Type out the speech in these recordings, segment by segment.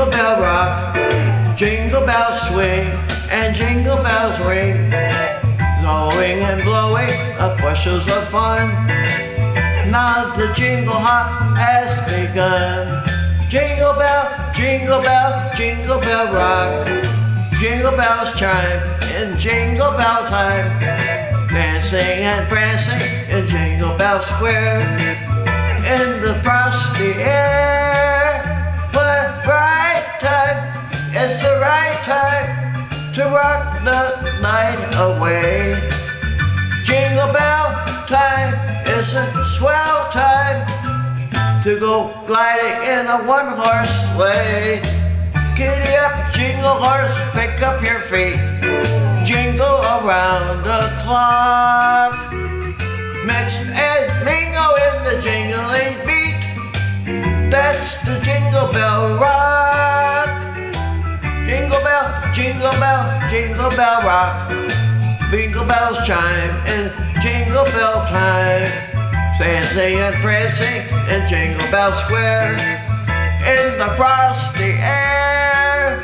Jingle bell rock, jingle bells swing, and jingle bells ring. Blowing and blowing up bushels of fun. Now the jingle hop has begun. Jingle bell, jingle bell, jingle bell rock. Jingle bells chime in jingle bell time. Dancing and prancing in Jingle Bell Square. In the frosty air. It's the right time to rock the night away. Jingle bell time is a swell time to go gliding in a one-horse sleigh. Giddy up, jingle horse, pick up your feet. Jingle around the clock. Mix and mingle in the jingling beat. That's the jingle bell rock. Jingle bell, jingle bell, rock. Jingle bells chime in jingle bell time. Dancing and prancing in Jingle Bell Square. In the frosty air.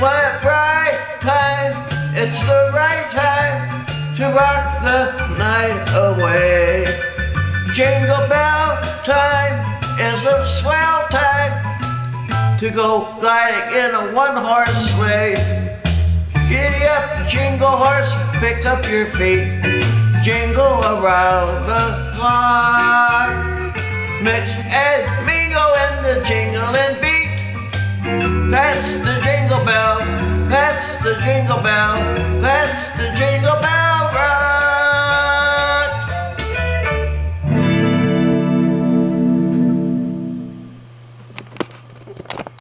What right time, it's the right time to rock the night away. Jingle bell time is a swell time to go gliding in a one-horse sleigh. Jingle horse, pick up your feet. Jingle around the clock. Mix and mingle in the jingling beat. That's the jingle bell. That's the jingle bell. That's jingle.